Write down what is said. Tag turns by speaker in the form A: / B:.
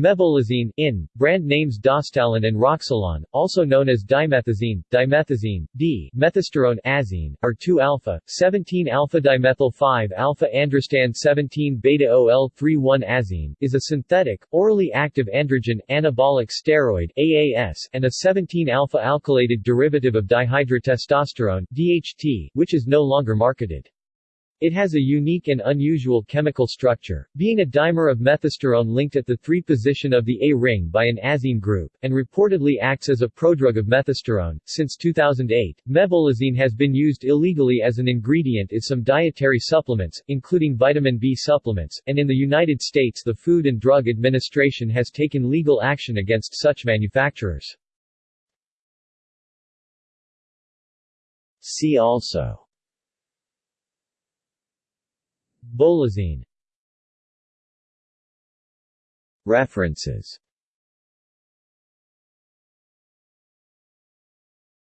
A: Mebolazine, in, brand names Dostalon and Roxilon, also known as dimethazine, dimethazine, D, methasterone azine, are 2-alpha, 17-alpha-dimethyl-5-alpha-androstand 17-beta-OL-31 azine, is a synthetic, orally active androgen, anabolic steroid AAS, and a 17-alpha-alkylated derivative of dihydrotestosterone DHT, which is no longer marketed. It has a unique and unusual chemical structure, being a dimer of methasterone linked at the 3 position of the A ring by an azine group, and reportedly acts as a prodrug of methasterone. Since 2008, mebolazine has been used illegally as an ingredient in some dietary supplements, including vitamin B supplements, and in the United States the Food and Drug Administration has taken legal action against such manufacturers. See also Bolazine. References